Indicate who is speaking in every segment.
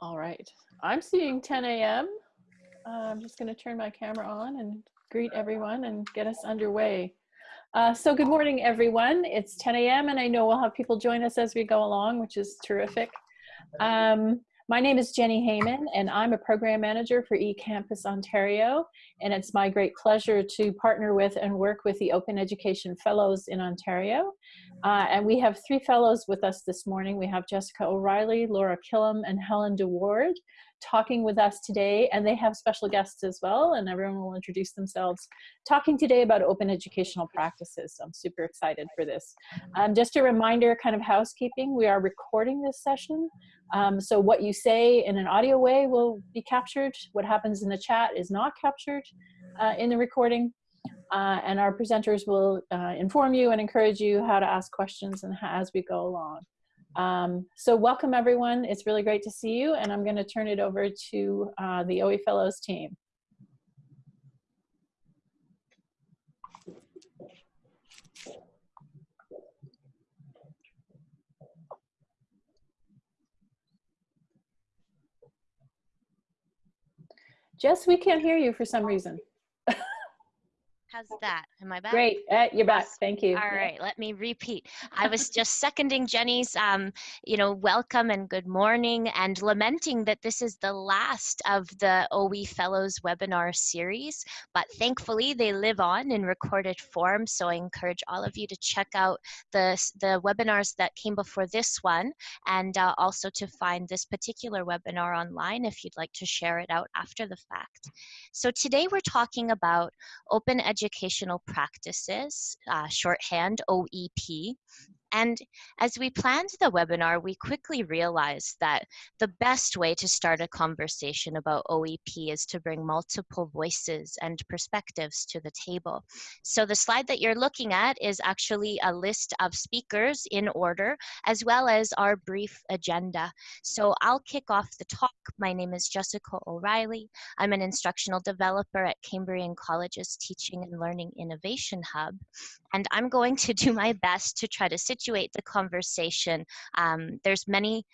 Speaker 1: All right. I'm seeing 10 a.m. Uh, I'm just going to turn my camera on and greet everyone and get us underway. Uh, so good morning, everyone. It's 10 a.m. and I know we'll have people join us as we go along, which is terrific. Um, my name is Jenny Hayman and I'm a program manager for eCampus Ontario. And it's my great pleasure to partner with and work with the Open Education Fellows in Ontario. Uh, and we have three fellows with us this morning. We have Jessica O'Reilly, Laura Killam, and Helen DeWaard talking with us today. And they have special guests as well, and everyone will introduce themselves. Talking today about open educational practices. So I'm super excited for this. Um, just a reminder, kind of housekeeping, we are recording this session. Um, so what you say in an audio way will be captured. What happens in the chat is not captured uh, in the recording. Uh, and our presenters will uh, inform you and encourage you how to ask questions and as we go along. Um, so welcome everyone. It's really great to see you and I'm going to turn it over to uh, the OE Fellows team. Jess, we can't hear you for some reason.
Speaker 2: How's that? Am I back?
Speaker 1: Great. Uh, you're back. Thank you.
Speaker 2: All right. Let me repeat. I was just seconding Jenny's, um, you know, welcome and good morning and lamenting that this is the last of the OE Fellows webinar series, but thankfully they live on in recorded form. So I encourage all of you to check out the, the webinars that came before this one and uh, also to find this particular webinar online if you'd like to share it out after the fact. So today we're talking about open education educational practices, uh, shorthand OEP, and as we planned the webinar, we quickly realized that the best way to start a conversation about OEP is to bring multiple voices and perspectives to the table. So the slide that you're looking at is actually a list of speakers in order, as well as our brief agenda. So I'll kick off the talk. My name is Jessica O'Reilly. I'm an instructional developer at Cambrian College's Teaching and Learning Innovation Hub. And I'm going to do my best to try to situate the conversation. Um, there's many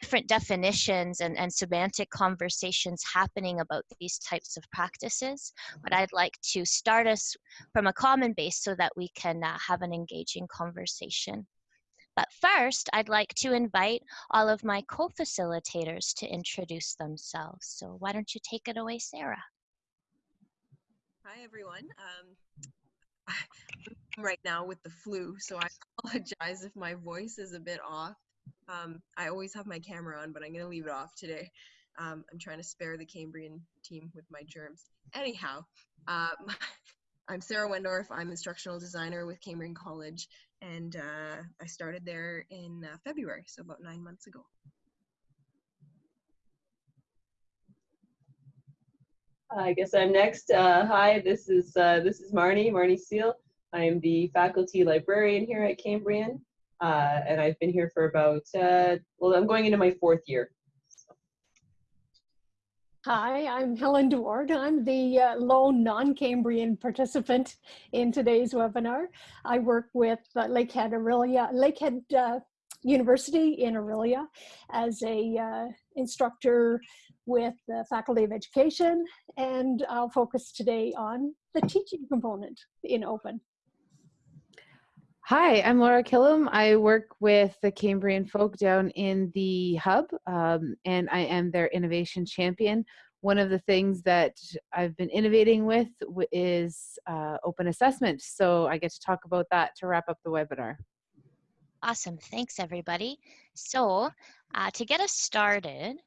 Speaker 2: different definitions and, and semantic conversations happening about these types of practices, but I'd like to start us from a common base so that we can uh, have an engaging conversation. But first, I'd like to invite all of my co-facilitators to introduce themselves. So why don't you take it away, Sarah?
Speaker 3: Hi, everyone. Um, right now with the flu, so I apologize if my voice is a bit off. Um, I always have my camera on, but I'm going to leave it off today. Um, I'm trying to spare the Cambrian team with my germs. Anyhow, um, I'm Sarah Wendorf. I'm instructional designer with Cambrian College, and uh, I started there in uh, February, so about nine months ago.
Speaker 4: I guess I'm next. Uh, hi, this is uh, this is Marnie, Marnie Seal. I am the faculty librarian here at Cambrian, uh, and I've been here for about uh, well, I'm going into my fourth year.
Speaker 5: Hi, I'm Helen DeWaard. I'm the uh, lone non-Cambrian participant in today's webinar. I work with uh, Lakehead Orillia, Lakehead University in Orillia as a instructor with the Faculty of Education, and I'll focus today on the teaching component in open.
Speaker 6: Hi, I'm Laura Killam. I work with the Cambrian folk down in the hub, um, and I am their innovation champion. One of the things that I've been innovating with is uh, open assessment, so I get to talk about that to wrap up the webinar.
Speaker 2: Awesome, thanks everybody. So uh, to get us started,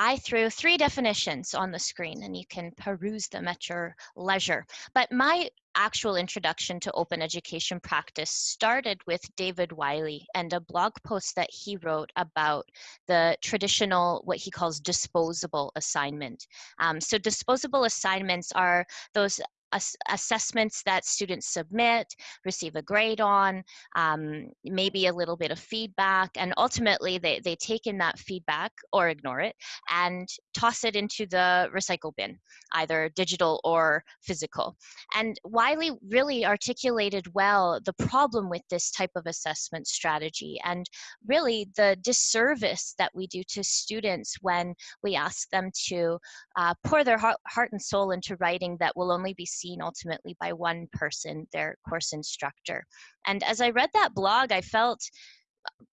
Speaker 2: I threw three definitions on the screen and you can peruse them at your leisure. But my actual introduction to open education practice started with David Wiley and a blog post that he wrote about the traditional, what he calls disposable assignment. Um, so disposable assignments are those ass assessments that students submit, receive a grade on, um, maybe a little bit of feedback, and ultimately they, they take in that feedback or ignore it and toss it into the recycle bin, either digital or physical. And Wiley really articulated well the problem with this type of assessment strategy and really the disservice that we do to students when we ask them to uh, pour their heart, heart and soul into writing that will only be seen ultimately by one person, their course instructor. And as I read that blog, I felt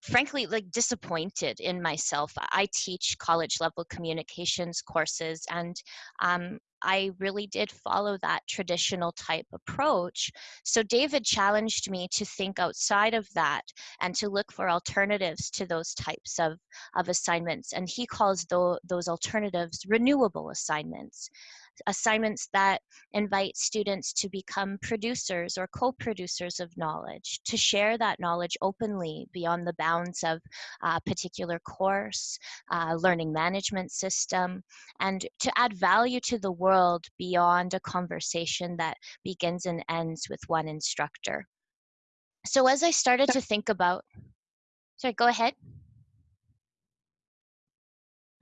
Speaker 2: frankly like disappointed in myself. I teach college level communications courses and um, i really did follow that traditional type approach. So david challenged me to think outside of that and to look for alternatives to those types of, of assignments. And he calls those alternatives renewable assignments assignments that invite students to become producers or co-producers of knowledge, to share that knowledge openly beyond the bounds of a particular course, uh, learning management system, and to add value to the world beyond a conversation that begins and ends with one instructor. So as I started to think about, sorry, go ahead.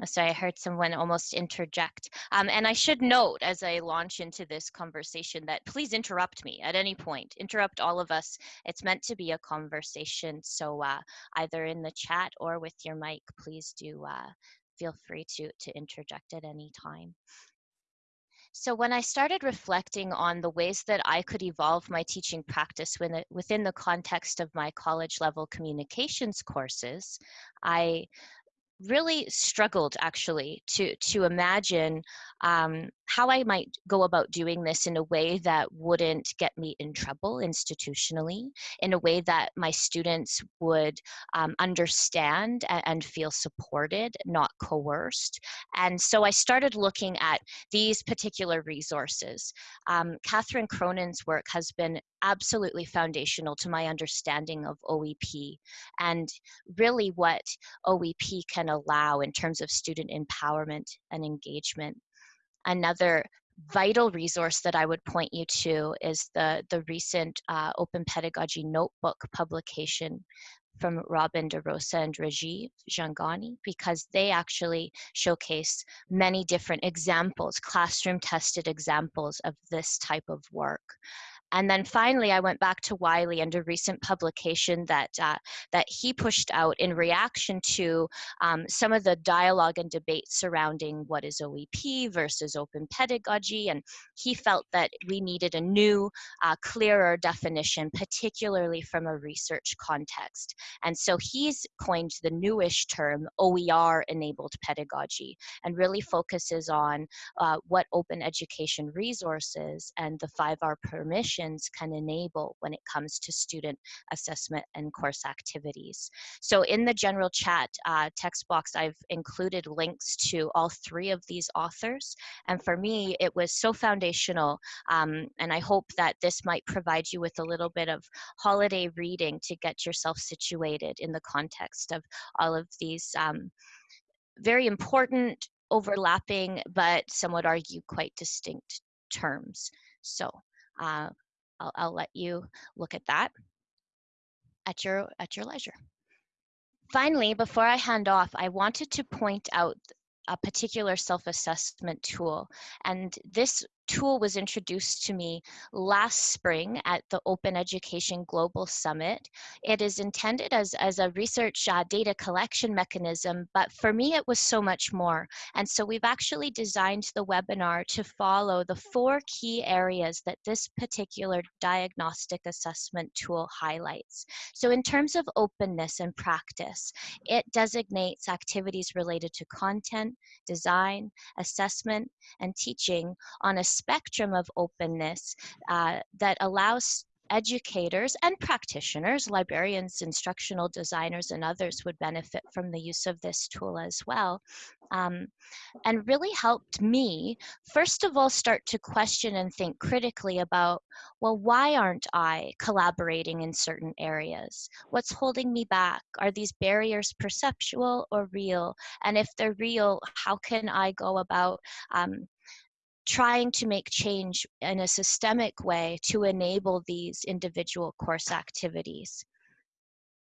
Speaker 2: Sorry, I heard someone almost interject. Um, and I should note as I launch into this conversation that please interrupt me at any point. Interrupt all of us. It's meant to be a conversation. So uh, either in the chat or with your mic, please do uh, feel free to, to interject at any time. So when I started reflecting on the ways that I could evolve my teaching practice within the context of my college level communications courses, I really struggled actually to to imagine um, how I might go about doing this in a way that wouldn't get me in trouble institutionally, in a way that my students would um, understand and, and, feel supported, not coerced. And so I started looking at these particular resources. Um, Catherine Cronin's work has been absolutely foundational to my understanding of OEP and really what OEP can allow in terms of student empowerment and engagement. Another vital resource that I would point you to is the, the recent uh, Open Pedagogy Notebook publication from Robin DeRosa and Rajiv Jhangiani because they actually showcase many different examples, classroom tested examples of this type of work. And then finally, I went back to Wiley and a recent publication that, uh, that he pushed out in reaction to um, some of the dialogue and debate surrounding what is OEP versus open pedagogy. And he felt that we needed a new, uh, clearer definition, particularly from a research context. And so he's coined the newish term OER enabled pedagogy and really focuses on uh, what open education resources and the 5R permission can enable when it comes to student assessment and course activities. So in the general chat uh, text box, I've included links to all three of these authors. And for me, it was so foundational. Um, and I hope that this might provide you with a little bit of holiday reading to get yourself situated in the context of all of these um, very important overlapping, but some would argue quite distinct terms. So uh, I'll, I'll let you look at that at your at your leisure. Finally, before I hand off, I wanted to point out a particular self-assessment tool. And this tool was introduced to me last spring at the Open Education Global Summit. It is intended as, as a research uh, data collection mechanism, but for me it was so much more. And so we've actually designed the webinar to follow the four key areas that this particular diagnostic assessment tool highlights. So in terms of openness and practice, it designates activities related to content, design, assessment, and teaching on a spectrum of openness uh, that allows educators and practitioners, librarians, instructional designers, and others would benefit from the use of this tool as well. Um, and really helped me, first of all, start to question and think critically about, well, why aren't I collaborating in certain areas? What's holding me back? Are these barriers perceptual or real? And if they're real, how can I go about um, trying to make change in a systemic way to enable these individual course activities.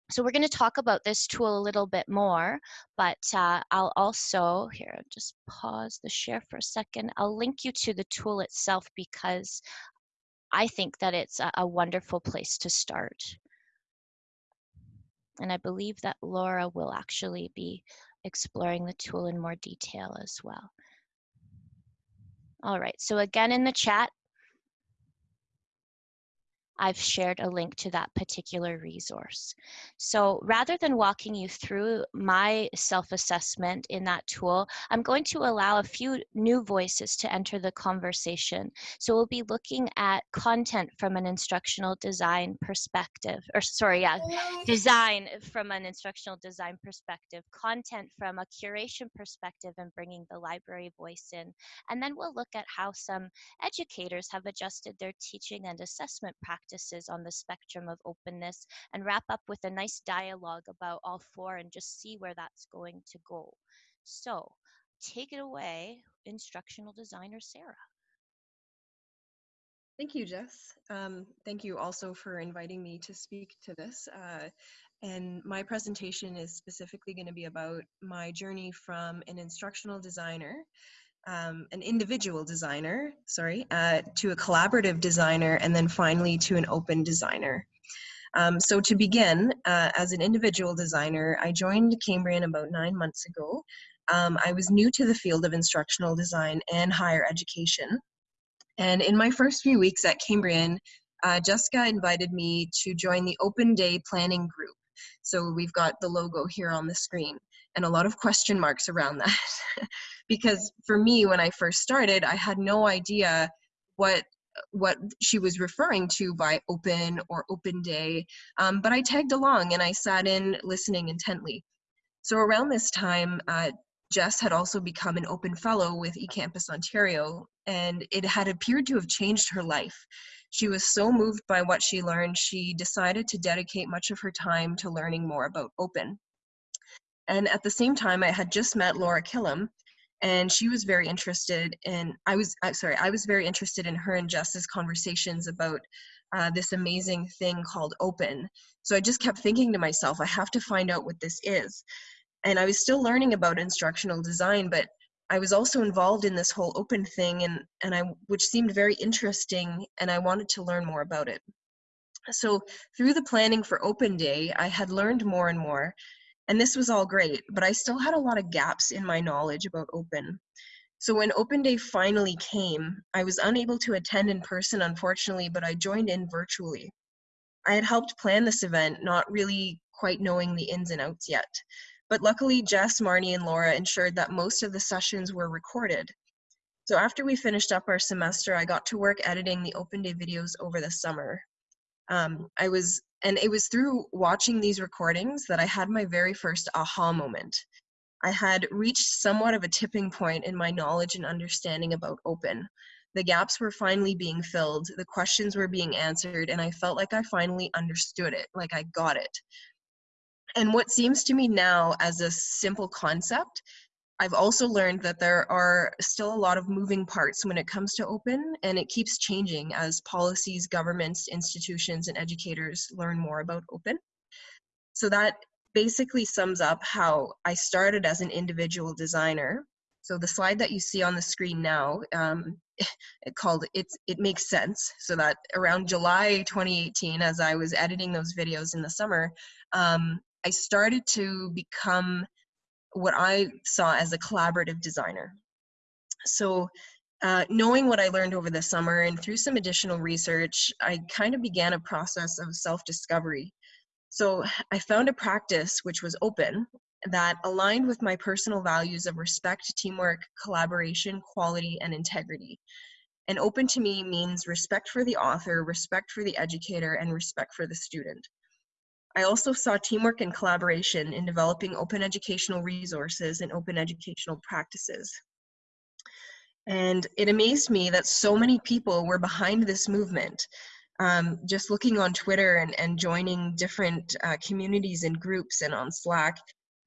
Speaker 2: So we're going to talk about this tool a little bit more, but uh, I'll also, here, just pause the share for a second. I'll link you to the tool itself because I think that it's a, a wonderful place to start. And I believe that Laura will actually be exploring the tool in more detail as well. All right, so again in the chat, I've shared a link to that particular resource. So rather than walking you through my self-assessment in that tool, I'm going to allow a few new voices to enter the conversation. So we'll be looking at content from an instructional design perspective, or sorry, yeah, design from an instructional design perspective, content from a curation perspective and bringing the library voice in. And then we'll look at how some educators have adjusted their teaching and assessment practices practices on the spectrum of openness and wrap up with a nice dialogue about all four and just see where that's going to go. So take it away, instructional designer Sarah.
Speaker 3: Thank you, Jess. Um, thank you also for inviting me to speak to this. Uh, and my presentation is specifically going to be about my journey from an instructional designer um, an individual designer, sorry, uh, to a collaborative designer, and then finally to an open designer. Um, so to begin, uh, as an individual designer, I joined Cambrian about nine months ago. Um, I was new to the field of instructional design and higher education. And in my first few weeks at Cambrian, uh, Jessica invited me to join the Open Day Planning Group. So we've got the logo here on the screen and a lot of question marks around that. because for me, when I first started, I had no idea what what she was referring to by open or open day. Um, but I tagged along and I sat in listening intently. So around this time, uh, Jess had also become an open fellow with eCampus Ontario, and it had appeared to have changed her life. She was so moved by what she learned, she decided to dedicate much of her time to learning more about open. And at the same time, I had just met Laura Killam, and she was very interested in. I was sorry, I was very interested in her and Jess's conversations about uh, this amazing thing called open. So I just kept thinking to myself, I have to find out what this is. And I was still learning about instructional design, but I was also involved in this whole open thing, and and I which seemed very interesting, and I wanted to learn more about it. So through the planning for Open Day, I had learned more and more, and this was all great, but I still had a lot of gaps in my knowledge about open. So when open day finally came, I was unable to attend in person, unfortunately, but I joined in virtually. I had helped plan this event, not really quite knowing the ins and outs yet. But luckily, Jess, Marnie, and Laura ensured that most of the sessions were recorded. So after we finished up our semester, I got to work editing the open day videos over the summer. Um, I was and it was through watching these recordings that I had my very first aha moment. I had reached somewhat of a tipping point in my knowledge and understanding about open. The gaps were finally being filled, the questions were being answered, and I felt like I finally understood it, like I got it. And what seems to me now as a simple concept I've also learned that there are still a lot of moving parts when it comes to open, and it keeps changing as policies, governments, institutions, and educators learn more about open. So that basically sums up how I started as an individual designer. So the slide that you see on the screen now, um, it called it's it makes sense. So that around July 2018, as I was editing those videos in the summer, um, I started to become what I saw as a collaborative designer. So uh, knowing what I learned over the summer and through some additional research, I kind of began a process of self-discovery. So I found a practice which was open that aligned with my personal values of respect, teamwork, collaboration, quality, and integrity. And open to me means respect for the author, respect for the educator, and respect for the student. I also saw teamwork and collaboration in developing open educational resources and open educational practices. And it amazed me that so many people were behind this movement. Um, just looking on Twitter and, and joining different uh, communities and groups and on Slack,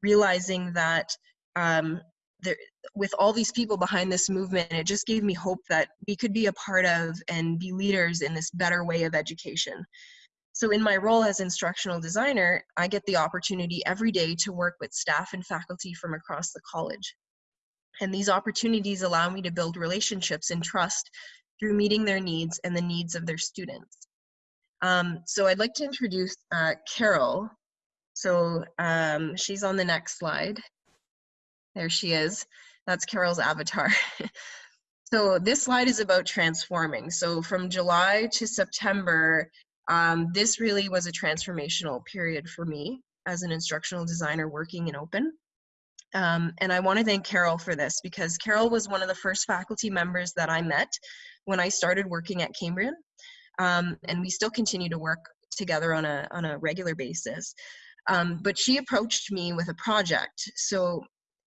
Speaker 3: realizing that um, there, with all these people behind this movement, it just gave me hope that we could be a part of and be leaders in this better way of education. So in my role as instructional designer, I get the opportunity every day to work with staff and faculty from across the college. And these opportunities allow me to build relationships and trust through meeting their needs and the needs of their students. Um, so I'd like to introduce uh, Carol. So um, she's on the next slide. There she is. That's Carol's avatar. so this slide is about transforming. So from July to September, um, this really was a transformational period for me as an instructional designer working in open. Um, and I want to thank Carol for this because Carol was one of the first faculty members that I met when I started working at Cambrian. Um, and we still continue to work together on a, on a regular basis. Um, but she approached me with a project. So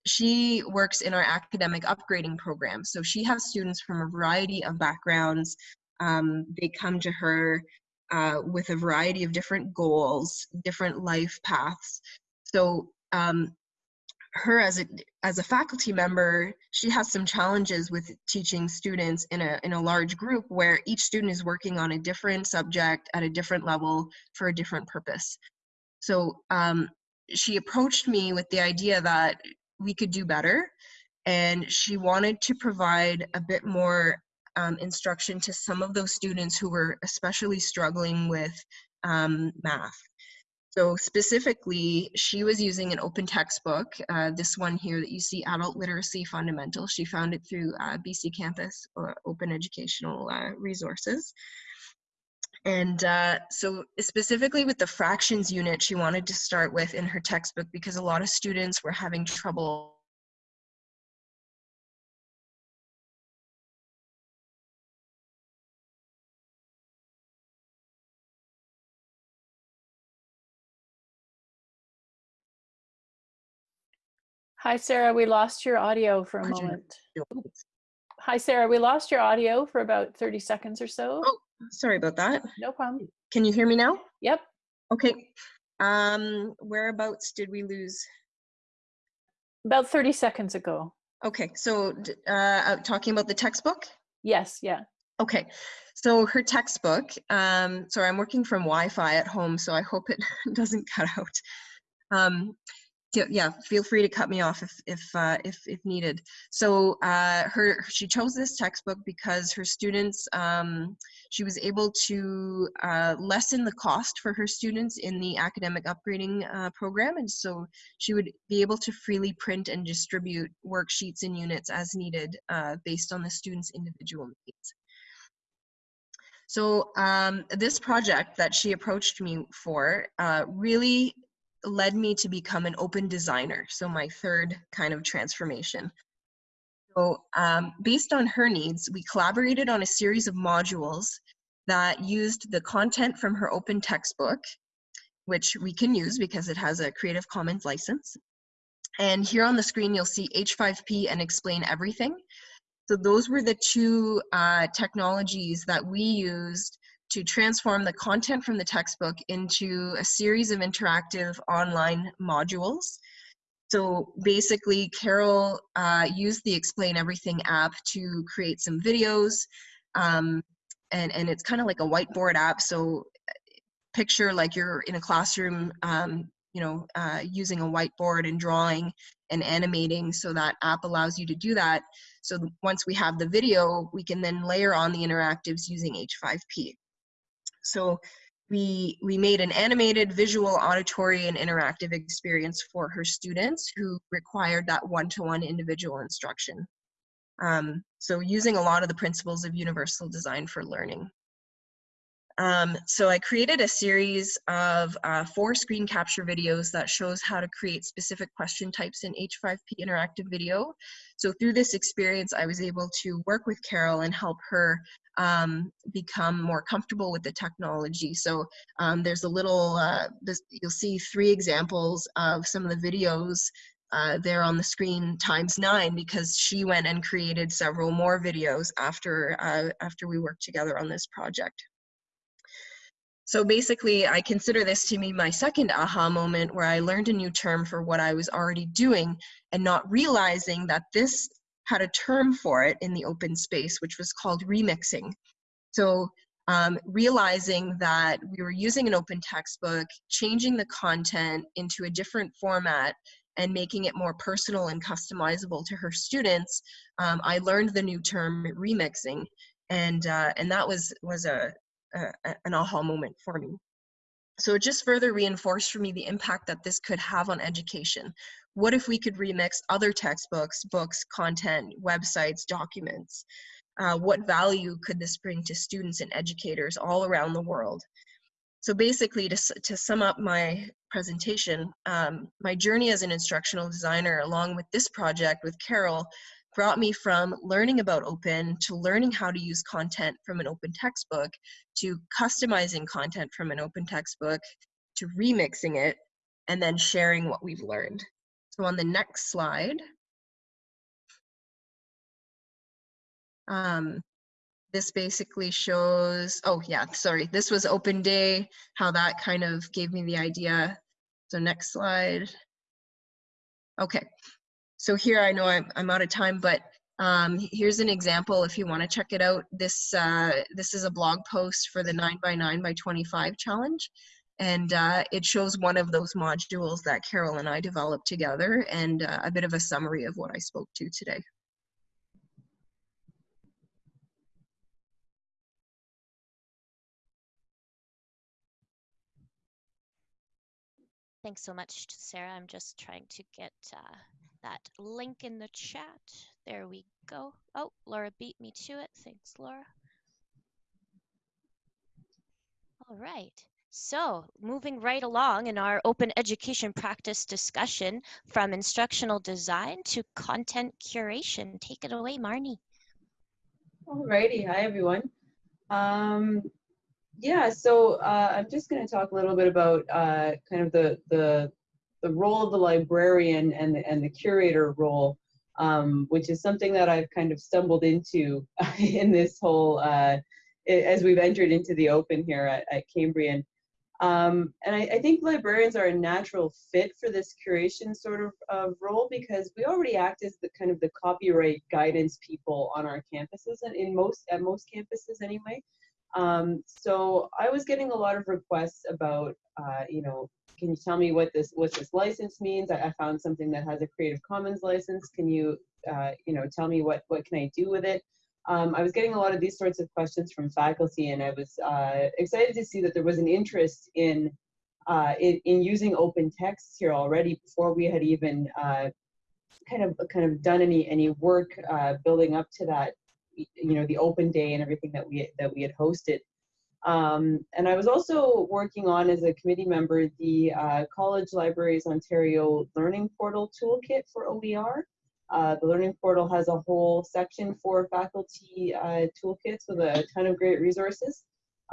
Speaker 3: she works in our academic upgrading program. So she has students from a variety of backgrounds. Um, they come to her uh, with a variety of different goals, different life paths. So um, her as a as a faculty member, she has some challenges with teaching students in a in a large group where each student is working on a different subject at a different level for a different purpose. So um, she approached me with the idea that we could do better, and she wanted to provide a bit more um, instruction to some of those students who were especially struggling with um, math. So specifically, she was using an open textbook, uh, this one here that you see, Adult Literacy Fundamentals. She found it through uh, BC Campus or Open Educational uh, Resources. And uh, so specifically with the fractions unit, she wanted to start with in her textbook because a lot of students were having trouble
Speaker 1: Hi, Sarah. We lost your audio for a moment. Hi, Sarah. We lost your audio for about 30 seconds or so.
Speaker 3: Oh. Sorry about that.
Speaker 1: No problem.
Speaker 3: Can you hear me now?
Speaker 1: Yep.
Speaker 3: Okay. Um, whereabouts did we lose?
Speaker 1: About 30 seconds ago.
Speaker 3: Okay, so uh, uh, talking about the textbook?
Speaker 1: Yes. Yeah.
Speaker 3: Okay, so her textbook, um, sorry, I'm working from Wi-Fi at home, so I hope it doesn't cut out. Um, yeah, feel free to cut me off if if uh, if, if needed. So uh, her she chose this textbook because her students um, she was able to uh, lessen the cost for her students in the academic upgrading uh, program, and so she would be able to freely print and distribute worksheets and units as needed uh, based on the students' individual needs. So um, this project that she approached me for uh, really led me to become an open designer. So my third kind of transformation. So um, based on her needs, we collaborated on a series of modules that used the content from her open textbook, which we can use because it has a Creative Commons license. And here on the screen, you'll see H5P and Explain Everything. So those were the two uh, technologies that we used to transform the content from the textbook into a series of interactive online modules. So basically, Carol uh, used the Explain Everything app to create some videos, um, and, and it's kind of like a whiteboard app. So picture like you're in a classroom, um, you know, uh, using a whiteboard and drawing and animating. So that app allows you to do that. So once we have the video, we can then layer on the interactives using H5P. So we, we made an animated, visual, auditory, and interactive experience for her students who required that one-to-one -one individual instruction. Um, so using a lot of the principles of universal design for learning. Um, so I created a series of uh, four screen capture videos that shows how to create specific question types in H5P interactive video. So through this experience, I was able to work with Carol and help her um, become more comfortable with the technology. So um, there's a little, uh, this, you'll see three examples of some of the videos uh, there on the screen times nine because she went and created several more videos after, uh, after we worked together on this project. so basically, I consider this to be my second aha moment where I learned a new term for what I was already doing and not realizing that this had a term for it in the open space, which was called remixing. So um, realizing that we were using an open textbook, changing the content into a different format and making it more personal and customizable to her students, um, I learned the new term remixing. And, uh, and that was, was a, a, an aha moment for me. So it just further reinforced for me the impact that this could have on education. What if we could remix other textbooks, books, content, websites, documents? Uh, what value could this bring to students and educators all around the world? So basically, to, to sum up my presentation, um, my journey as an instructional designer along with this project with Carol brought me from learning about open to learning how to use content from an open textbook to customizing content from an open textbook to remixing it and then sharing what we've learned. So on the next slide, um, this basically shows, oh yeah, sorry, this was open day, how that kind of gave me the idea. So next slide. Okay, so here I know I'm, I'm out of time, but um, here's an example if you want to check it out. This, uh, this is a blog post for the 9 by 9 by 25 challenge. And uh, it shows one of those modules that Carol and I developed together and uh, a bit of a summary of what I spoke to today.
Speaker 2: Thanks so much, Sarah. I'm just trying to get uh, that link in the chat. There we go. Oh, Laura beat me to it. Thanks, Laura. All right. So moving right along in our open education practice discussion from instructional design to content curation. Take it away, Marnie.
Speaker 4: Alrighty, hi everyone. Um, yeah, so uh, I'm just going to talk a little bit about uh, kind of the, the, the role of the librarian and the, and the curator role, um, which is something that I've kind of stumbled into in this whole, uh, as we've entered into the open here at, at Cambrian. Um, and I, I, think librarians are a natural fit for this curation sort of uh, role because we already act as the kind of the copyright guidance people on our campuses and in most at most campuses anyway. Um, so I was getting a lot of requests about, uh, you know, can you tell me what this what this license means? I, I found something that has a Creative Commons license. Can you, uh, you know, tell me what what can I do with it? Um, I was getting a lot of these sorts of questions from faculty, and I was uh, excited to see that there was an interest in, uh, in, in using open texts here already before we had even uh, kind of kind of done any any work uh, building up to that you know the open day and everything that we that we had hosted um, and I was also working on as a committee member the uh, College Libraries Ontario Learning Portal Toolkit for OER. Uh, the Learning Portal has a whole section for faculty uh, toolkits with a ton of great resources.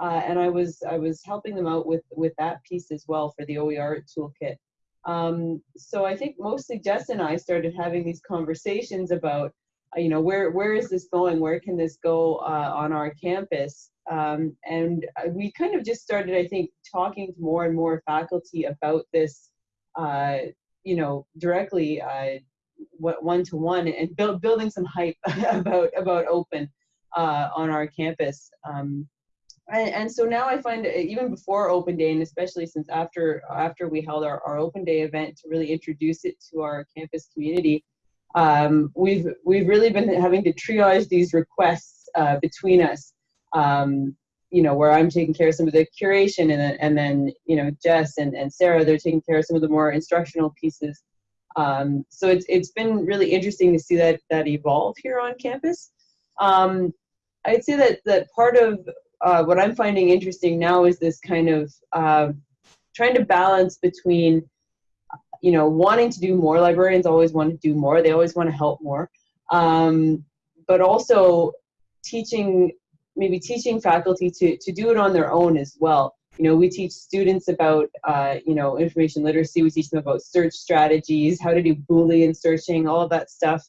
Speaker 4: Uh, and I was I was helping them out with with that piece as well for the OER toolkit. Um, so I think mostly Jess and I started having these conversations about you know, where where is this going? Where can this go uh, on our campus? Um, and we kind of just started, I think, talking to more and more faculty about this, uh, you know, directly uh, one to one and build, building some hype about about open uh, on our campus. Um, and, and, so now I find even before open day and especially since after after we held our, our open day event to really introduce it to our campus community, um, we've we've really been having to triage these requests uh, between us. Um, you know, where I'm taking care of some of the curation, and then and then you know Jess and, and Sarah they're taking care of some of the more instructional pieces. Um, so it's it's been really interesting to see that that evolve here on campus. Um, I'd say that that part of uh, what I'm finding interesting now is this kind of uh, trying to balance between you know, wanting to do more. Librarians always want to do more. They always want to help more. Um, but also teaching, maybe teaching faculty to, to do it on their own as well. You know, we teach students about, uh, you know, information literacy. We teach them about search strategies, how to do Boolean searching, all of that stuff.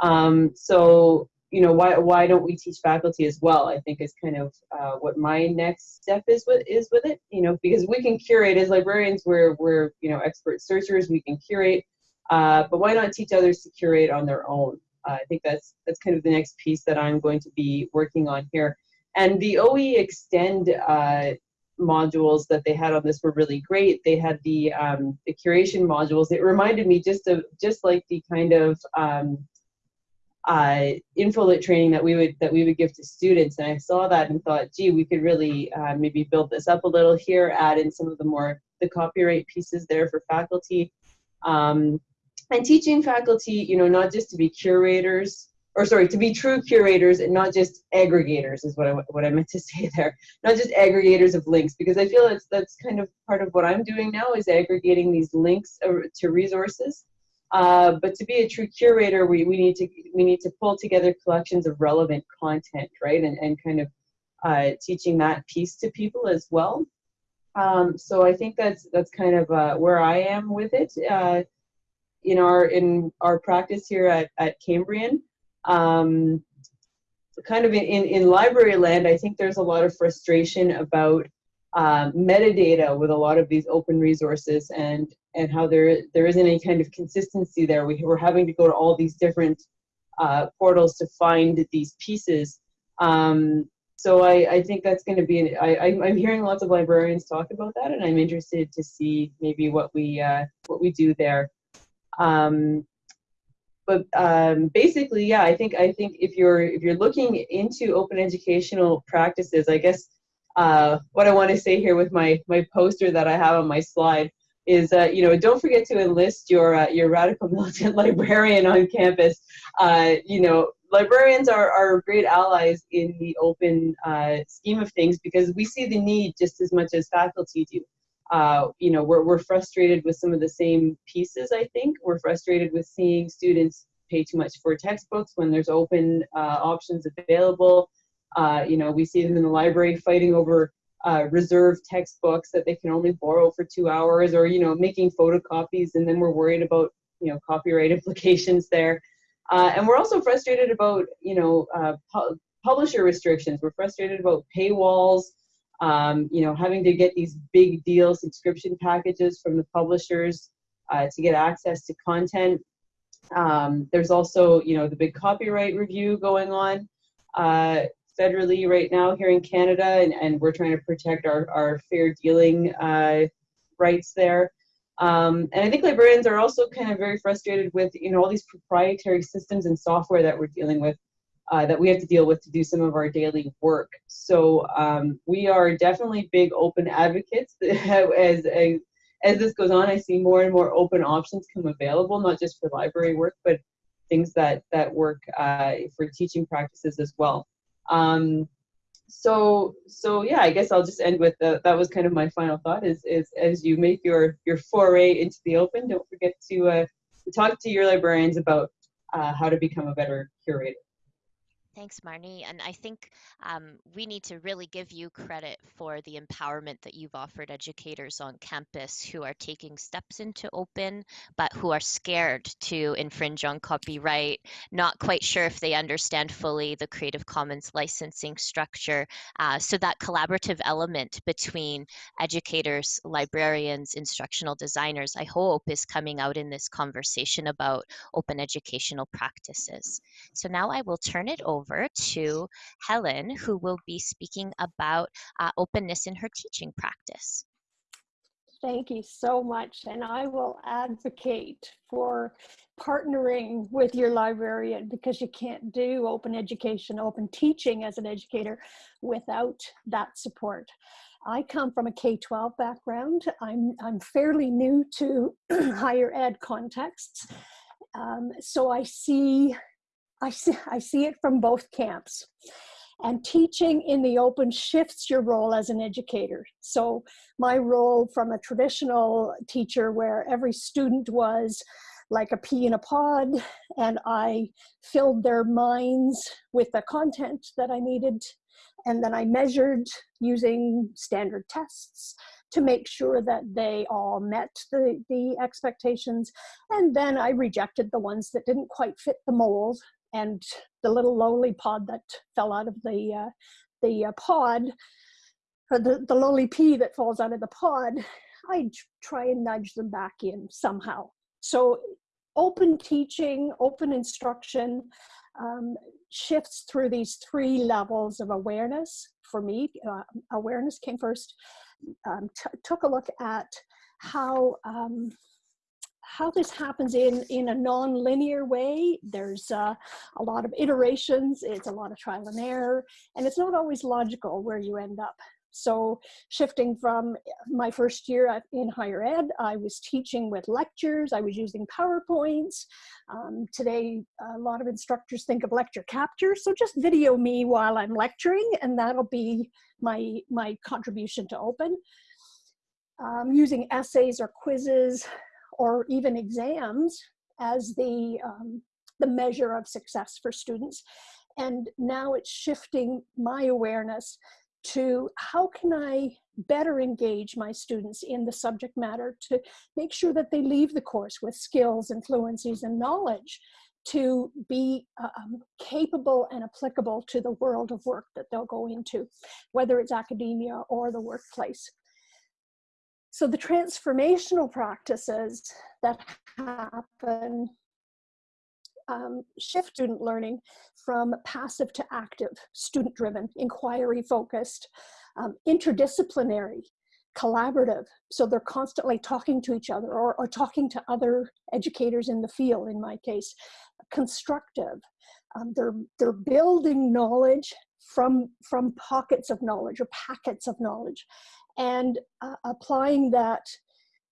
Speaker 4: Um, so you know, why why don't we teach faculty as well? I think is kind of uh, what my next step is with is with it. You know, because we can curate as librarians, we're we're you know expert searchers, we can curate, uh, but why not teach others to curate on their own? Uh, I think that's that's kind of the next piece that I'm going to be working on here. And the OE Extend uh, modules that they had on this were really great. They had the um, the curation modules. It reminded me just of just like the kind of um, uh, infolit training that we would that we would give to students. And I saw that and thought, gee, we could really uh, maybe build this up a little here, add in some of the more the copyright pieces there for faculty. Um, and teaching faculty, you know, not just to be curators, or sorry, to be true curators and not just aggregators is what I, what I meant to say there. Not just aggregators of links, because I feel that's, that's kind of part of what I'm doing now is aggregating these links to resources. Uh, but to be a true curator, we, we need to we need to pull together collections of relevant content, right? And, and kind of uh, teaching that piece to people as well. Um, so I think that's that's kind of uh, where I am with it uh, in our in our practice here at, at Cambrian. Um, kind of in, in, library land, I think there's a lot of frustration about um, metadata with a lot of these open resources and and how there there isn't any kind of consistency there. We, we're having to go to all these different uh, portals to find these pieces. Um, so I, I think that's going to be, an, I, I'm hearing lots of librarians talk about that and I'm interested to see maybe what we, uh, what we do there. Um, but um, basically, yeah, I think I think if you're if you're looking into open educational practices, I guess uh, what I want to say here with my my poster that I have on my slide is uh, you know don't forget to enlist your uh, your radical militant librarian on campus. Uh, you know librarians are, are great allies in the open uh, scheme of things because we see the need just as much as faculty do. Uh, you know, we're, we're frustrated with some of the same pieces, I think. We're frustrated with seeing students pay too much for textbooks when there's open uh, options available. Uh, you know, we see them in the library fighting over uh, reserved textbooks that they can only borrow for two hours or, you know, making photocopies and then we're worried about, you know, copyright implications there. Uh, and we're also frustrated about, you know, uh, pu publisher restrictions. We're frustrated about paywalls, um, you know, having to get these big deal subscription packages from the publishers uh, to get access to content. Um, there's also, you know, the big copyright review going on uh, federally right now here in Canada, and, and we're trying to protect our, our fair dealing uh, rights there. Um, and I think librarians are also kind of very frustrated with, you know, all these proprietary systems and software that we're dealing with uh, that we have to deal with to do some of our daily work. So um, we are definitely big open advocates. as, as, as this goes on, I see more and more open options come available, not just for library work, but things that, that work uh, for teaching practices as well. Um, so so yeah i guess i'll just end with the, that was kind of my final thought is is as you make your your foray into the open don't forget to uh, talk to your librarians about uh, how to become a better curator
Speaker 2: Thanks, Marnie. And I think um, we need to really give you credit for the empowerment that you've offered educators on campus who are taking steps into open, but who are scared to infringe on copyright, not quite sure if they understand fully the Creative Commons licensing structure. Uh, so that collaborative element between educators, librarians, instructional designers, I hope is coming out in this conversation about open educational practices. So now I will turn it over over to Helen, who will be speaking about uh, openness in her teaching practice.
Speaker 5: Thank you so much. And I will advocate for partnering with your librarian because you can't do open education, open teaching as an educator without that support. I come from a K-12 background. I'm, I'm fairly new to higher ed contexts. Um, so I see I see, I see it from both camps. And teaching in the open shifts your role as an educator. So my role from a traditional teacher where every student was like a pea in a pod and I filled their minds with the content that I needed and then I measured using standard tests to make sure that they all met the, the expectations. And then I rejected the ones that didn't quite fit the mold and the little lowly pod that fell out of the uh, the uh, pod, or the, the lowly pea that falls out of the pod, I try and nudge them back in somehow. So open teaching, open instruction um, shifts through these three levels of awareness. For me, uh, awareness came first. Um, took a look at how um, how this happens in in a non-linear way. There's uh, a lot of iterations. It's a lot of trial and error, and it's not always logical where you end up. So shifting from my first year in higher ed, I was teaching with lectures, I was using PowerPoints. Um, today, a lot of instructors think of lecture capture, so just video me while I'm lecturing and that'll be my, my contribution to open. Um, using essays or quizzes or even exams as the, um, the measure of success for students. And now it's shifting my awareness to how can I better engage my students in the subject matter to make sure that they leave the course with skills and fluencies and knowledge to be uh, um, capable and applicable to the world of work that they'll go into, whether it's academia or the workplace. So the transformational practices that happen um, shift student learning from passive to active, student driven, inquiry focused, um, interdisciplinary, collaborative. So they're constantly talking to each other or, or talking to other educators in the field, in my case, constructive. Um, they're, they're building knowledge from, from pockets of knowledge or packets of knowledge and uh, applying that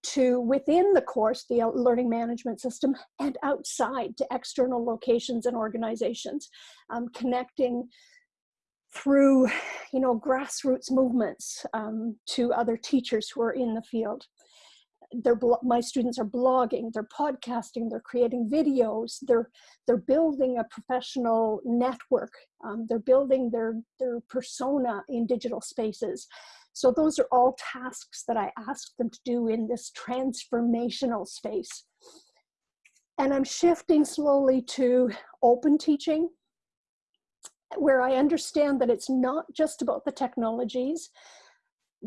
Speaker 5: to within the course, the learning management system, and outside to external locations and organizations, um, connecting through, you know, grassroots movements um, to other teachers who are in the field. They're, my students are blogging, they're podcasting, they're creating videos, they're, they're building a professional network, um, they're building their, their persona in digital spaces. So those are all tasks that I ask them to do in this transformational space. And I'm shifting slowly to open teaching, where I understand that it's not just about the technologies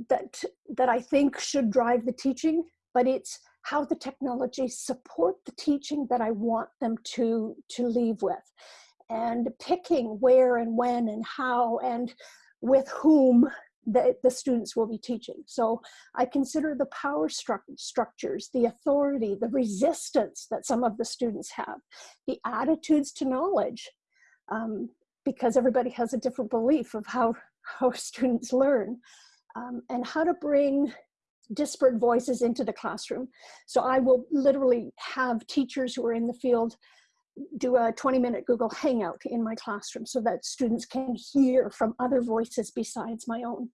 Speaker 5: that, that I think should drive the teaching, but it's how the technologies support the teaching that I want them to, to leave with. And picking where and when and how and with whom that the students will be teaching. So I consider the power stru structures, the authority, the resistance that some of the students have, the attitudes to knowledge, um, because everybody has a different belief of how, how students learn, um, and how to bring disparate voices into the classroom. So I will literally have teachers who are in the field do a 20 minute Google Hangout in my classroom so that students can hear from other voices besides my own.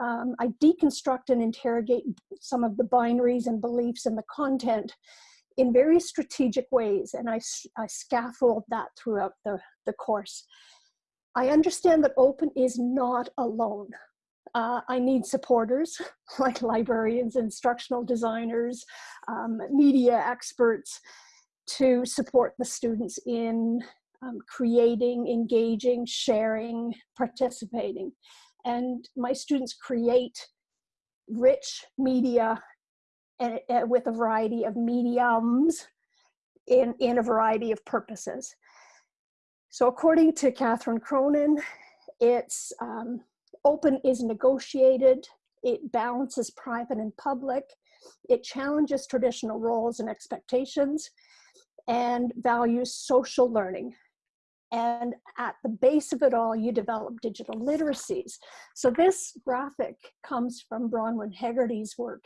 Speaker 5: Um, I deconstruct and interrogate some of the binaries and beliefs and the content in very strategic ways and I, I scaffold that throughout the, the course. I understand that open is not alone. Uh, I need supporters like librarians, instructional designers, um, media experts, to support the students in um, creating, engaging, sharing, participating. And my students create rich media and, uh, with a variety of mediums in, in a variety of purposes. So according to Catherine Cronin, it's um, open is negotiated, it balances private and public, it challenges traditional roles and expectations, and values social learning. And at the base of it all, you develop digital literacies. So this graphic comes from Bronwyn Hegarty's work.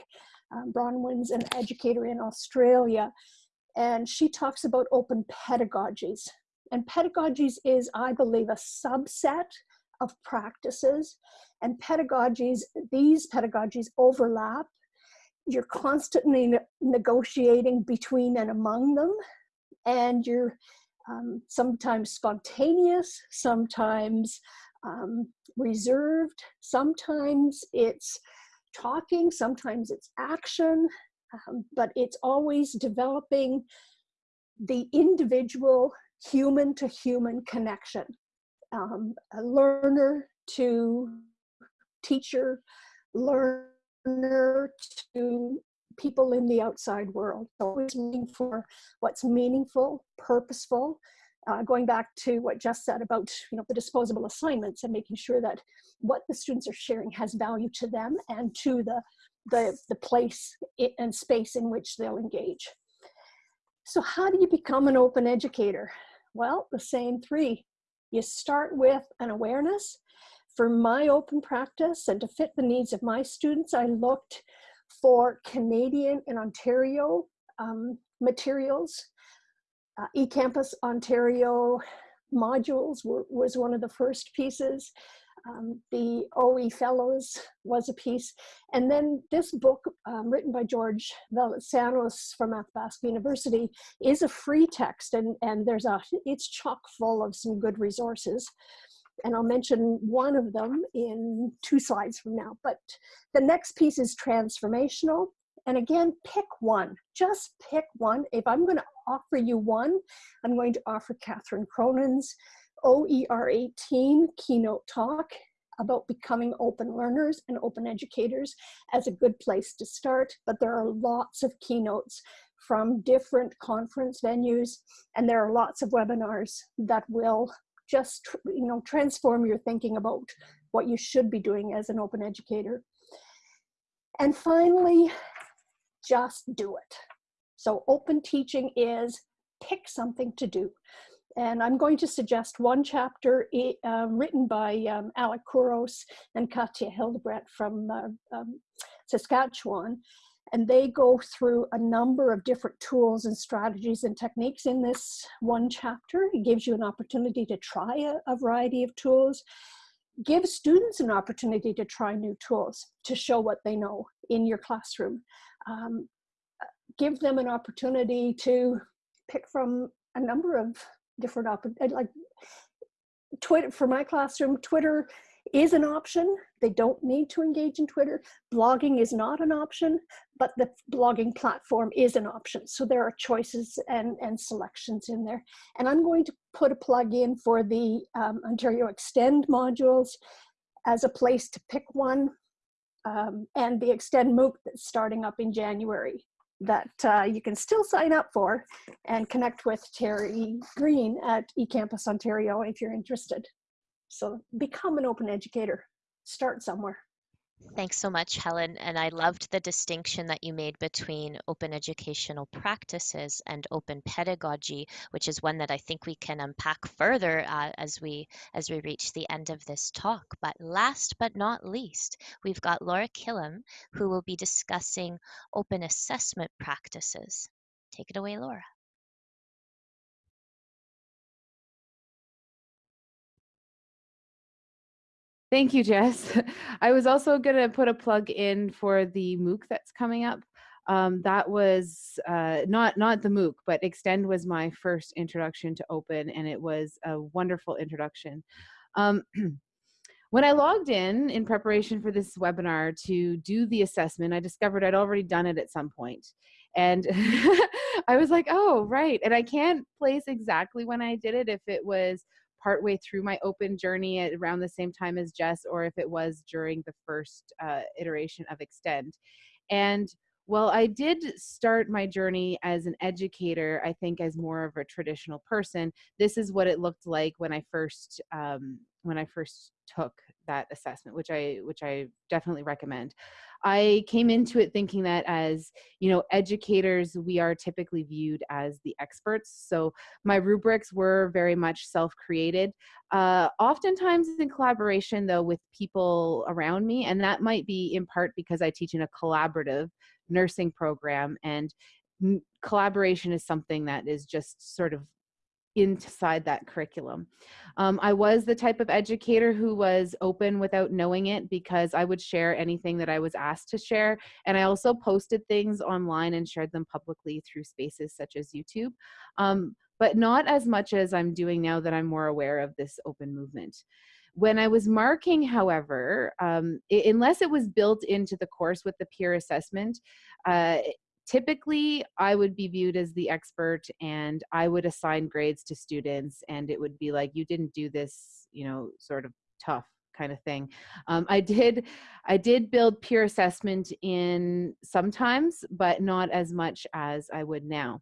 Speaker 5: Um, Bronwyn's an educator in Australia, and she talks about open pedagogies. And pedagogies is, I believe, a subset of practices. And pedagogies, these pedagogies overlap. You're constantly ne negotiating between and among them and you're um, sometimes spontaneous, sometimes um, reserved, sometimes it's talking, sometimes it's action, um, but it's always developing the individual human to human connection, um, a learner to teacher, learner to people in the outside world. Always looking for what's meaningful, purposeful. Uh, going back to what Jess said about you know the disposable assignments and making sure that what the students are sharing has value to them and to the the, the place and space in which they'll engage. So how do you become an open educator? Well, the same three. You start with an awareness. For my open practice and to fit the needs of my students, I looked for Canadian and Ontario um, materials. Uh, eCampus Ontario modules were, was one of the first pieces. Um, the OE Fellows was a piece. And then this book, um, written by George Veletsianos from Athabasca University, is a free text and, and there's a, it's chock full of some good resources and I'll mention one of them in two slides from now. But the next piece is transformational. And again, pick one, just pick one. If I'm gonna offer you one, I'm going to offer Catherine Cronin's OER 18 keynote talk about becoming open learners and open educators as a good place to start. But there are lots of keynotes from different conference venues, and there are lots of webinars that will just you know transform your thinking about what you should be doing as an open educator. And finally just do it. So open teaching is pick something to do. And I'm going to suggest one chapter um, written by um, Alec Couros and Katja Hildebrandt from uh, um, Saskatchewan and they go through a number of different tools and strategies and techniques in this one chapter. It gives you an opportunity to try a, a variety of tools. Give students an opportunity to try new tools to show what they know in your classroom. Um, give them an opportunity to pick from a number of different, like Twitter, for my classroom, Twitter is an option. They don't need to engage in Twitter. Blogging is not an option, but the blogging platform is an option. So there are choices and, and selections in there. And I'm going to put a plug in for the um, Ontario Extend modules as a place to pick one um, and the Extend MOOC that's starting up in January that uh, you can still sign up for and connect with Terry Greene at eCampus Ontario if you're interested. So become an open educator, start somewhere.
Speaker 2: Thanks so much, Helen. And I loved the distinction that you made between open educational practices and open pedagogy, which is one that I think we can unpack further uh, as we as we reach the end of this talk. But last but not least, we've got Laura Killam, who will be discussing open assessment practices. Take it away, Laura.
Speaker 6: Thank you, Jess. I was also going to put a plug in for the MOOC that's coming up. Um, that was uh, not not the MOOC, but Extend was my first introduction to Open, and it was a wonderful introduction. Um, when I logged in in preparation for this webinar to do the assessment, I discovered I'd already done it at some point. And I was like, oh, right. And I can't place exactly when I did it, if it was partway through my open journey at around the same time as Jess, or if it was during the first uh, iteration of Extend. And well, I did start my journey as an educator, I think as more of a traditional person. This is what it looked like when I first um, when I first took that assessment, which I which I definitely recommend. I came into it thinking that as, you know, educators, we are typically viewed as the experts. So my rubrics were very much self-created, uh, oftentimes in collaboration though with people around me. And that might be in part because I teach in a collaborative nursing program and collaboration is something that is just sort of inside that curriculum. Um, I was the type of educator who was open without knowing it because I would share anything that I was asked to share. And I also posted things online and shared them publicly through spaces such as YouTube, um, but not as much as I'm doing now that I'm more aware of this open movement. When I was marking, however, um, it, unless it was built into the course with the peer assessment, uh, typically I would be viewed as the expert and I would assign grades to students and it would be like, you didn't do this, you know, sort of tough kind of thing. Um, I did, I did build peer assessment in sometimes, but not as much as I would now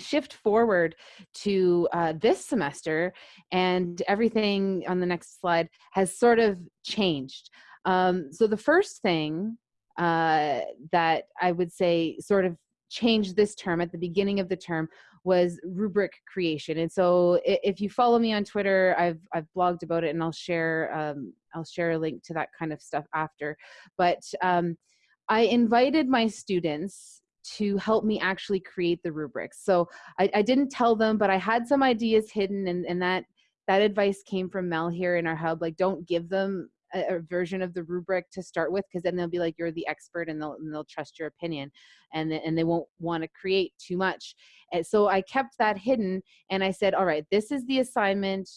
Speaker 6: shift forward to uh, this semester and everything on the next slide has sort of changed. Um, so the first thing uh, that I would say sort of changed this term at the beginning of the term was rubric creation. And so if you follow me on Twitter, I've, I've blogged about it and I'll share, um, I'll share a link to that kind of stuff after. But um, I invited my students to help me actually create the rubrics. So I, I didn't tell them, but I had some ideas hidden and, and that that advice came from Mel here in our hub. Like don't give them a, a version of the rubric to start with because then they'll be like you're the expert and they'll and they'll trust your opinion and th- and they won't want to create too much. And so i kept that hidden and i said all right this is the assignment.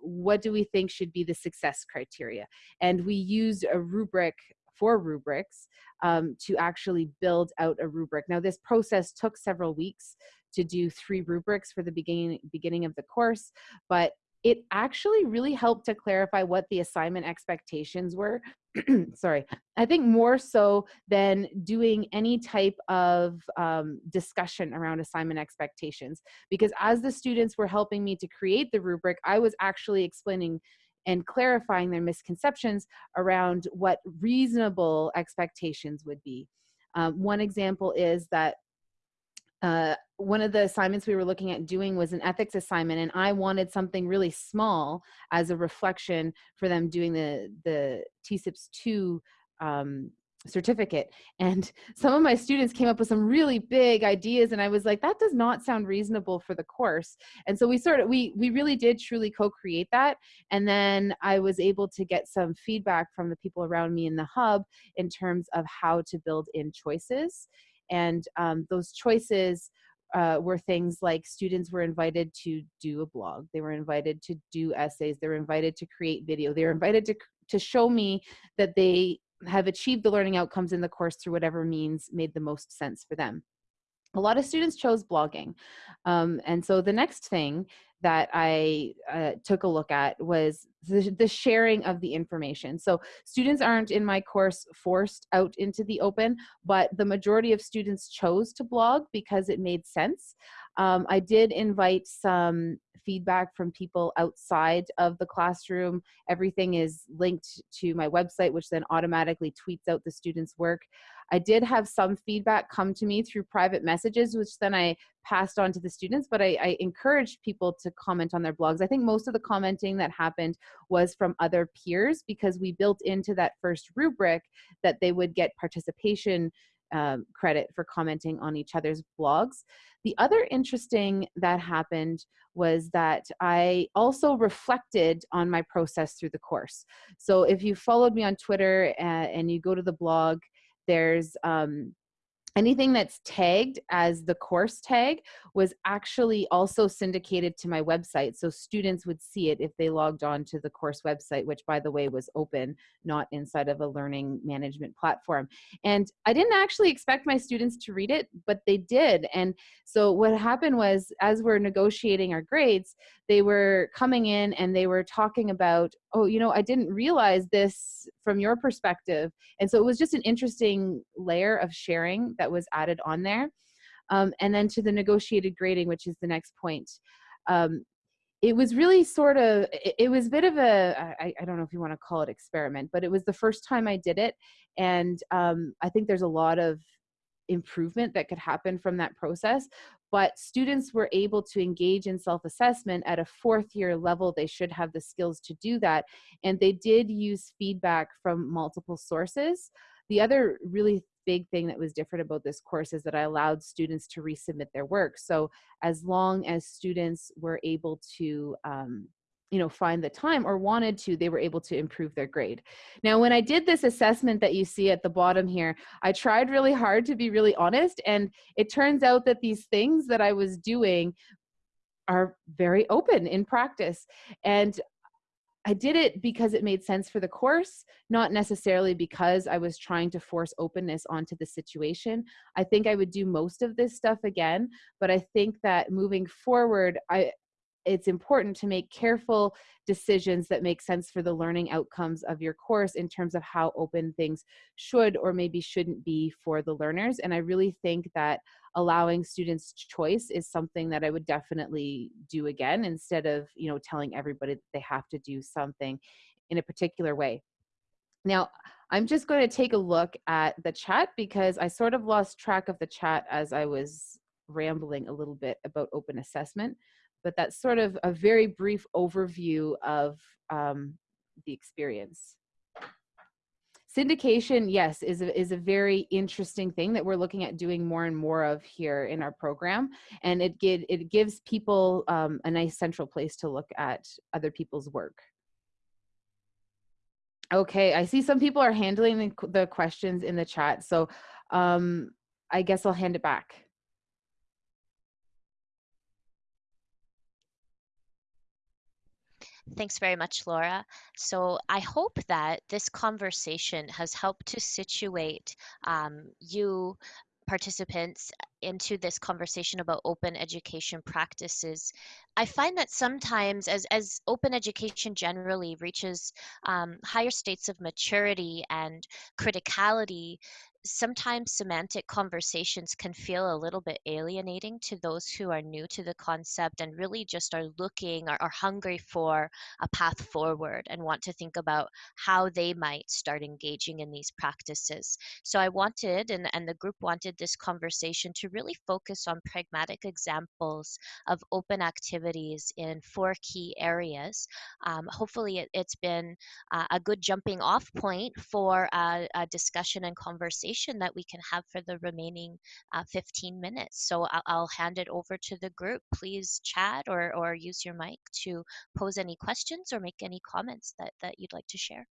Speaker 6: What do we think should be the success criteria? And we used a rubric for rubrics um, to actually build out a rubric. Now this process took several weeks to do three rubrics for the beginning beginning of the course but it actually really helped to clarify what the assignment expectations were. Sorry, I think more so than doing any type of um, discussion around assignment expectations. Because as the students were helping me to create the rubric, I was actually explaining and clarifying their misconceptions around what reasonable expectations would be. Um, one example is that uh, one of the assignments we were looking at doing was an ethics assignment and i wanted something really small as a reflection for them doing the the TCPS 2 um, certificate. And some of my students came up with some really big ideas and i was like that does not sound reasonable for the course. And so we sort of we we really did truly co-create that and then i was able to get some feedback from the people around me in the hub in terms of how to build in choices. And um, those choices uh, were things like students were invited to do a blog, they were invited to do essays, they were invited to create video, they were invited to, to show me that they have achieved the learning outcomes in the course through whatever means made the most sense for them. A lot of students chose blogging. Um, and so the next thing that I uh, took a look at was the, the, sharing of the information. So students aren't in my course forced out into the open, but the majority of students chose to blog because it made sense. Um, I did invite some feedback from people outside of the classroom. Everything is linked to my website, which then automatically tweets out the students' work. I did have some feedback come to me through private messages, which then I passed on to the students, but I, I encouraged people to comment on their blogs. I think most of the commenting that happened was from other peers because we built into that first rubric that they would get participation um, credit for commenting on each other's blogs. The other interesting that happened was that I also reflected on my process through the course. So if you followed me on Twitter uh, and you go to the blog, there's um, anything that's tagged as the course tag was actually also syndicated to my website so students would see it if they logged on to the course website which by the way was open not inside of a learning management platform. And i didn't actually expect my students to read it but they did. And so what happened was as we're negotiating our grades they were coming in and they were talking about oh you know i didn't realize this from your perspective. And so it was just an interesting layer of sharing that was added on there. Um, and then to the negotiated grading which is the next point. Um, it was really sort of it, was a bit of a I, I don't know if you want to call it experiment but it was the first time i did it. And um, i think there's a lot of improvement that could happen from that process but students were able to engage in self-assessment at a fourth year level. They should have the skills to do that. And they did use feedback from multiple sources. The other really big thing that was different about this course is that I allowed students to resubmit their work. So as long as students were able to um, you know find the time or wanted to they were able to improve their grade now when i did this assessment that you see at the bottom here i tried really hard to be really honest and it turns out that these things that i was doing are very open in practice and I did it because it made sense for the course, not necessarily because I was trying to force openness onto the situation. I think I would do most of this stuff again, but I think that moving forward, I it's important to make careful decisions that make sense for the learning outcomes of your course in terms of how open things should or maybe shouldn't be for the learners. And I really think that allowing students choice is something that I would definitely do again instead of, you know, telling everybody that they have to do something in a particular way. Now, I'm just going to take a look at the chat because I sort of lost track of the chat as I was rambling a little bit about open assessment but that's sort of a very brief overview of um, the experience. Syndication, yes, is a, is a very interesting thing that we're looking at doing more and more of here in our program. And it, get, it gives people um, a nice central place to look at other people's work. Okay, I see some people are handling the, the questions in the chat. So um, I guess I'll hand it back.
Speaker 2: Thanks very much, Laura. So I hope that this conversation has helped to situate um, you participants into this conversation about open education practices i find that sometimes as, as open education generally reaches um, higher states of maturity and criticality sometimes semantic conversations can feel a little bit alienating to those who are new to the concept and really just are looking or are hungry for a path forward and want to think about how they might start engaging in these practices. So I wanted, and, and the group wanted this conversation to really focus on pragmatic examples of open activities in four key areas. Um, hopefully it, has been uh, a good jumping off point for a, a discussion and conversation conversation that we can have for the remaining uh, 15 minutes. So I'll, I'll, hand it over to the group. Please chat or, or use your mic to pose any questions or make any comments that, that you'd like to share.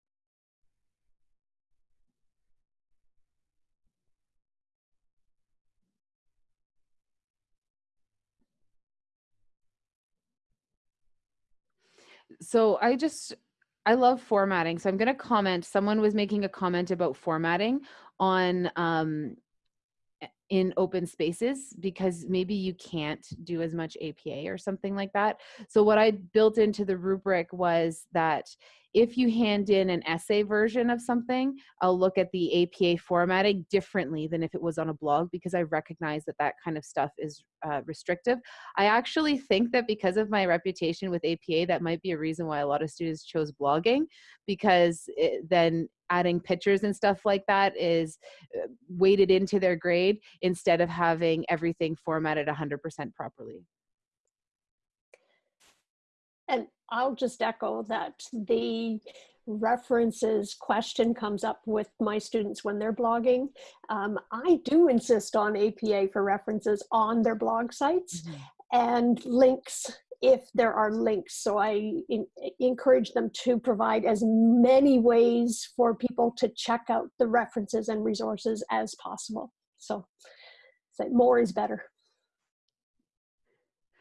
Speaker 6: so I just I love formatting. So I'm going to comment. Someone was making a comment about formatting on um, in open spaces because maybe you can't do as much APA or something like that. So what I built into the rubric was that if you hand in an essay version of something, I'll look at the APA formatting differently than if it was on a blog because I recognize that that kind of stuff is uh, restrictive. I actually think that because of my reputation with APA, that might be a reason why a lot of students chose blogging because it, then adding pictures and stuff like that is uh, weighted into their grade instead of having everything formatted 100% properly.
Speaker 5: And I'll just echo that the references question comes up with my students when they're blogging. Um, I do insist on APA for references on their blog sites mm -hmm. and links if there are links. So I in, encourage them to provide as many ways for people to check out the references and resources as possible. So, so more is better.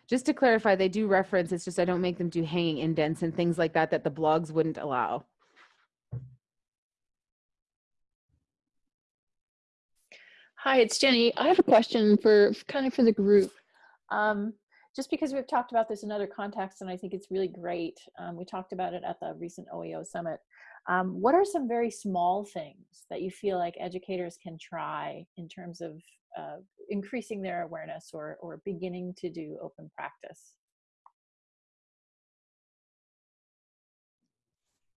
Speaker 6: Just to clarify, they do reference, it's just I don't make them do hanging indents and things like that that the blogs wouldn't allow.
Speaker 1: Hi, it's Jenny. I have a question for kind of for the group. Um, just because we've talked about this in other contexts and I think it's really great. Um, we talked about it at the recent OEO summit. Um, what are some very small things that you feel like educators can try in terms of uh, increasing their awareness or, or beginning to do open practice?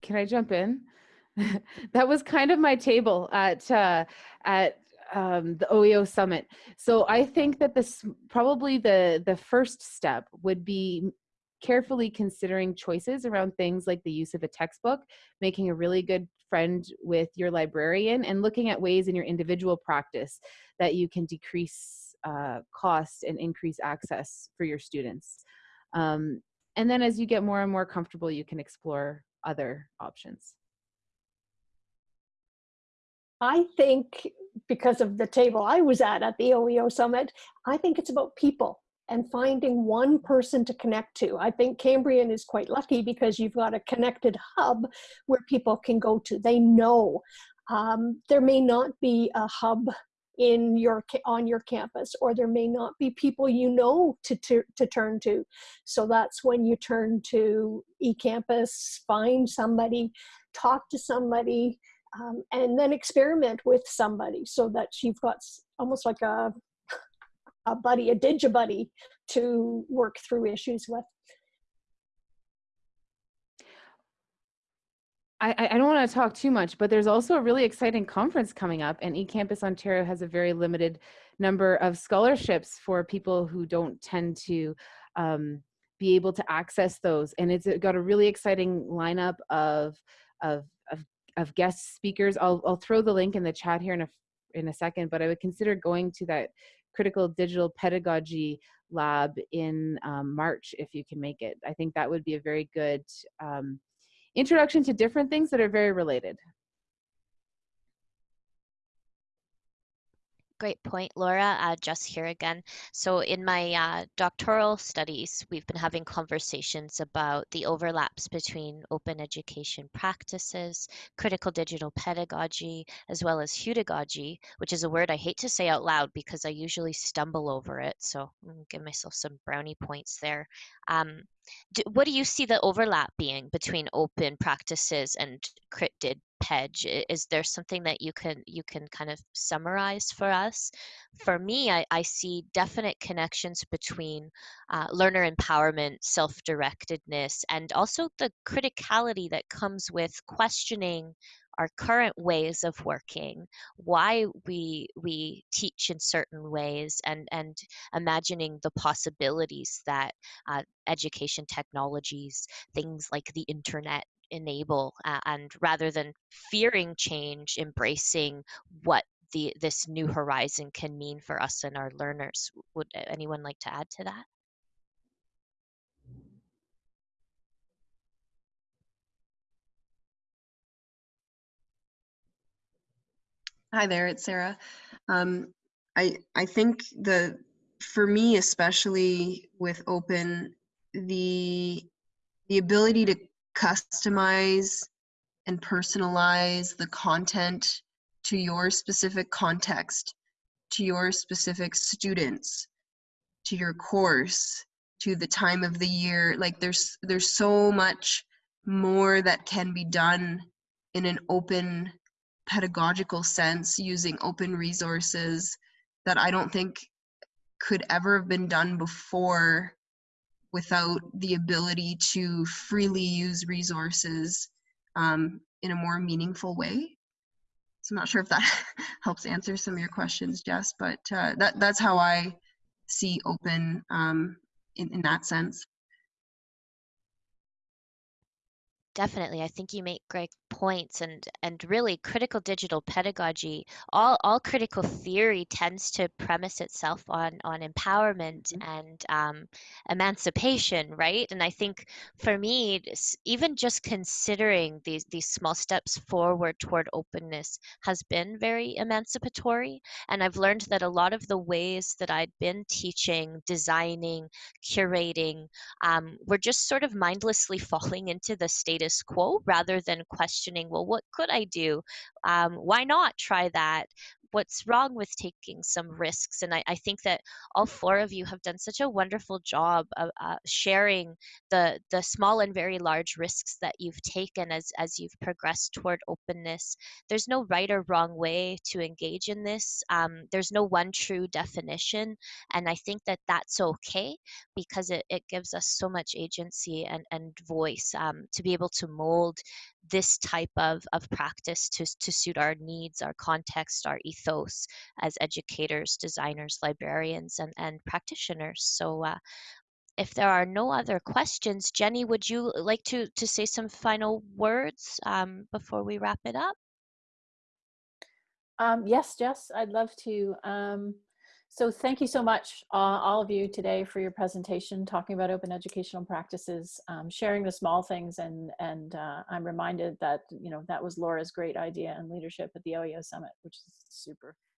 Speaker 6: Can I jump in? that was kind of my table at uh, at um, the OEO summit. So I think that this probably the the first step would be carefully considering choices around things like the use of a textbook, making a really good friend with your librarian, and looking at ways in your individual practice that you can decrease uh, cost and increase access for your students. Um, and then as you get more and more comfortable, you can explore other options.
Speaker 5: I think because of the table I was at at the OEO summit, I think it's about people and finding one person to connect to. I think Cambrian is quite lucky because you've got a connected hub where people can go to. They know. Um, there may not be a hub in your on your campus or there may not be people you know to, to, to turn to so that's when you turn to ecampus find somebody talk to somebody um, and then experiment with somebody so that you've got almost like a a buddy a digibuddy to work through issues with
Speaker 6: I, I don't want to talk too much, but there's also a really exciting conference coming up, and eCampus Ontario has a very limited number of scholarships for people who don't tend to um, be able to access those. And it's got a really exciting lineup of of of, guest speakers. I'll I'll throw the link in the chat here in a in a second, but I would consider going to that critical digital pedagogy lab in um, March if you can make it. I think that would be a very good. Um, introduction to different things that are very related.
Speaker 2: Great point, Laura. Uh, Jess here again. So in my uh, doctoral studies, we've been having conversations about the overlaps between open education practices, critical digital pedagogy, as well as heutagogy, which is a word I hate to say out loud because I usually stumble over it. So I'm give myself some brownie points there. Um, do, what do you see the overlap being between open practices and cryptid Pedge? Is there something that you can you can kind of summarize for us? For me, I, I see definite connections between uh, learner empowerment, self-directedness, and also the criticality that comes with questioning our current ways of working, why we we teach in certain ways, and and imagining the possibilities that uh, education technologies, things like the internet, enable uh, and rather than fearing change embracing what the this new horizon can mean for us and our learners. Would anyone like to add to that
Speaker 3: Hi there, it's Sarah. Um, I I think the for me especially with open the the ability to customize and personalize the content to your specific context, to your specific students, to your course, to the time of the year. Like there's there's so much more that can be done in an open pedagogical sense using open resources that I don't think could ever have been done before without the ability to freely use resources um, in a more meaningful way. So I'm not sure if that helps answer some of your questions, Jess, but uh, that, that's how I see open um, in, in that sense.
Speaker 2: Definitely. I think you make great points and and really critical digital pedagogy, all all critical theory tends to premise itself on on empowerment
Speaker 3: Mhm.
Speaker 2: and um, emancipation, right? And I think for me, even just considering these these small steps forward toward openness has been very emancipatory. And I've learned that a lot of the ways that I'd been teaching, designing, curating, um, we're just sort of mindlessly falling into the status quo rather than questioning, well, what could I do? Um, why not try that? What's wrong with taking some risks? And I, I think that all four of you have done such a wonderful job of uh, sharing the the small and very large risks that you've taken as as you've progressed toward openness. There's no right or wrong way to engage in this. Um, there's no one true definition, and I think that that's okay because it, it gives us so much agency and, and voice um, to be able to mold this type of, of practice to, to suit our needs, our context, our ethos as educators, designers, librarians, and, and practitioners. So uh, if there are no other questions, Jenny, would you like to, to say some final words um, before we wrap it up?
Speaker 1: Um, yes, Jess, I'd love to. Um, so thank you so much, uh, all of you today for your presentation, talking about open educational practices, um, sharing the small things. And, and uh, I'm reminded that, you know, that was Laura's great idea and leadership at the OEO Summit, which is super